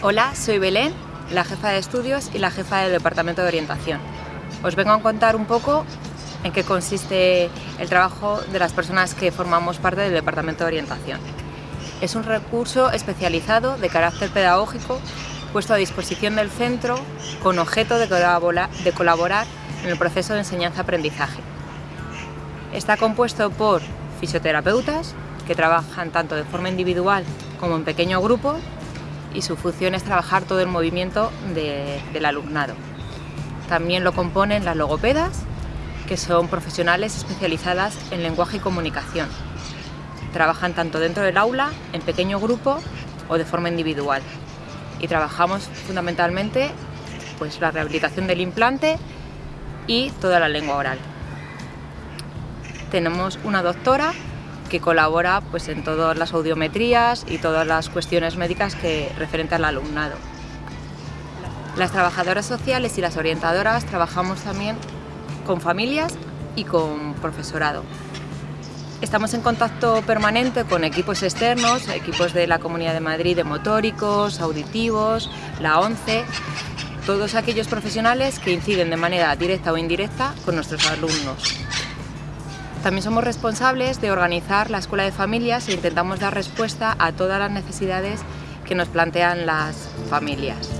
Hola, soy Belén, la jefa de estudios y la jefa del departamento de orientación. Os vengo a contar un poco en qué consiste el trabajo de las personas que formamos parte del departamento de orientación. Es un recurso especializado de carácter pedagógico puesto a disposición del centro con objeto de colaborar en el proceso de enseñanza-aprendizaje. Está compuesto por fisioterapeutas que trabajan tanto de forma individual como en pequeño grupo y su función es trabajar todo el movimiento del alumnado. También lo componen las logopedas, que son profesionales especializadas en lenguaje y comunicación. Trabajan tanto dentro del aula, en pequeño grupo o de forma individual. Y trabajamos fundamentalmente pues, la rehabilitación del implante y toda la lengua oral. Tenemos una doctora que colabora pues, en todas las audiometrías y todas las cuestiones médicas que referente al alumnado. Las trabajadoras sociales y las orientadoras trabajamos también con familias y con profesorado. Estamos en contacto permanente con equipos externos, equipos de la Comunidad de Madrid de motóricos, auditivos, la ONCE, todos aquellos profesionales que inciden de manera directa o indirecta con nuestros alumnos. También somos responsables de organizar la Escuela de Familias e intentamos dar respuesta a todas las necesidades que nos plantean las familias.